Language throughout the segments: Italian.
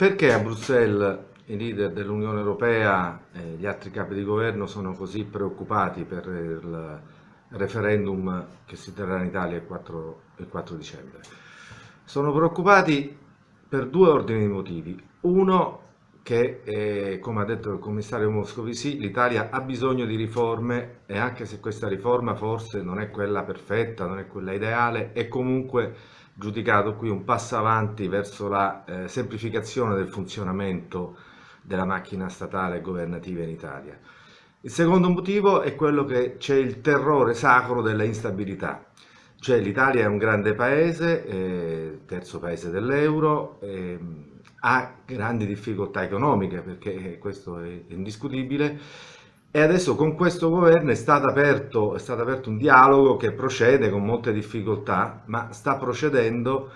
Perché a Bruxelles i leader dell'Unione Europea e gli altri capi di governo sono così preoccupati per il referendum che si terrà in Italia il 4, il 4 dicembre? Sono preoccupati per due ordini di motivi. Uno, che eh, come ha detto il commissario Moscovici, l'Italia ha bisogno di riforme e anche se questa riforma forse non è quella perfetta, non è quella ideale, è comunque giudicato qui un passo avanti verso la eh, semplificazione del funzionamento della macchina statale e governativa in Italia. Il secondo motivo è quello che c'è il terrore sacro della instabilità, cioè l'Italia è un grande paese, eh, terzo paese dell'euro, eh, ha grandi difficoltà economiche perché questo è indiscutibile e adesso con questo governo è stato, aperto, è stato aperto un dialogo che procede con molte difficoltà, ma sta procedendo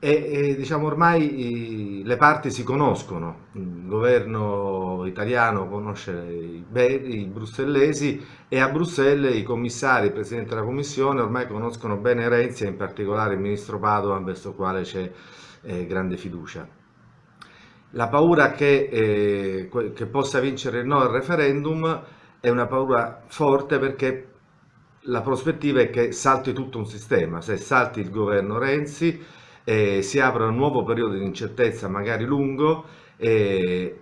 e, e diciamo ormai le parti si conoscono, il governo italiano conosce i, i brussellesi e a Bruxelles i commissari, il Presidente della Commissione ormai conoscono bene Renzi e in particolare il Ministro Padovan verso il quale c'è eh, grande fiducia. La paura che, eh, che possa vincere il no al referendum è una paura forte perché la prospettiva è che salti tutto un sistema, se salti il governo Renzi eh, si apre un nuovo periodo di incertezza magari lungo eh,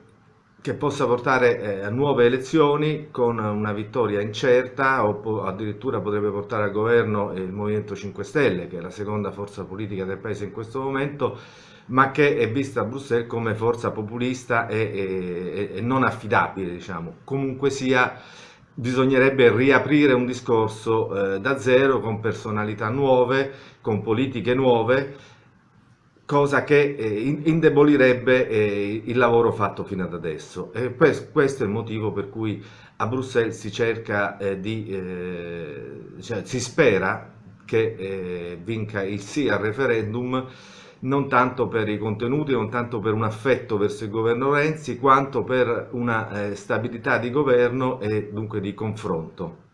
che possa portare eh, a nuove elezioni con una vittoria incerta o addirittura potrebbe portare al governo il Movimento 5 Stelle che è la seconda forza politica del paese in questo momento ma che è vista a Bruxelles come forza populista e, e, e non affidabile, diciamo. Comunque sia, bisognerebbe riaprire un discorso eh, da zero con personalità nuove, con politiche nuove, cosa che eh, indebolirebbe eh, il lavoro fatto fino ad adesso. E questo è il motivo per cui a Bruxelles si cerca eh, di, cioè, si spera che vinca il sì al referendum non tanto per i contenuti, non tanto per un affetto verso il governo Renzi, quanto per una stabilità di governo e dunque di confronto.